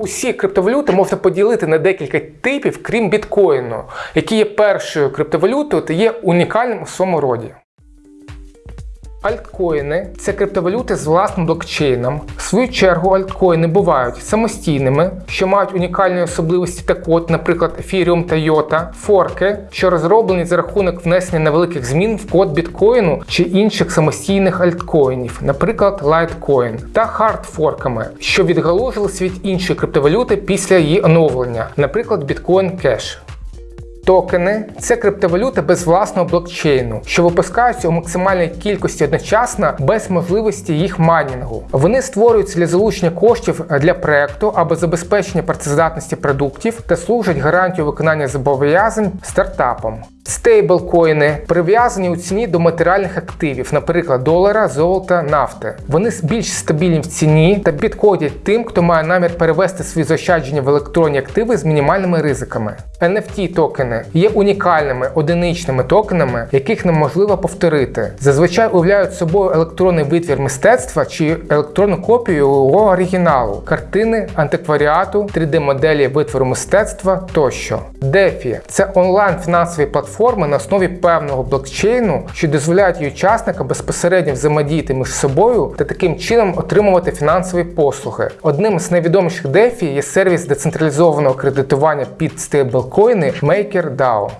Усі криптовалюти можна поділити на декілька типів, крім біткоїну, який є першою криптовалютою та є унікальним у своєму роді. Альткоїни це криптовалюти з власним блокчейном. В свою чергу альткоїни бувають самостійними, що мають унікальні особливості та код, наприклад, Ethereum та IOTA, форки, що розроблені за рахунок внесення невеликих змін в код біткоїну чи інших самостійних альткоїнів, наприклад, Litecoin, та хардфорками, що відгалужились від іншої криптовалюти після її оновлення, наприклад, Bitcoin Cash. Токени це криптовалюти без власного блокчейну, що випускаються у максимальній кількості одночасно без можливості їх майнінгу. Вони створюються для залучення коштів для проекту або забезпечення працездатності продуктів та служать гарантією виконання зобов'язань стартапам. Стейблкоїни прив'язані у ціні до матеріальних активів, наприклад, долара, золота, нафти. Вони більш стабільні в ціні та підходять тим, хто має намір перевести свої заощадження в електронні активи з мінімальними ризиками. NFT токени є унікальними одиничними токенами, яких неможливо повторити. Зазвичай уявляють собою електронний витвір мистецтва чи електронну копію його оригіналу, картини, антикваріату, 3D-моделі витвору мистецтва тощо. DeFi – це онлайн фінансові платформи на основі певного блокчейну, що дозволяють її учасникам безпосередньо взаємодіяти між собою та таким чином отримувати фінансові послуги. Одним з найвідоміших DeFi є сервіс децентралізованого кредитування під стейблкоїни MakerDAO.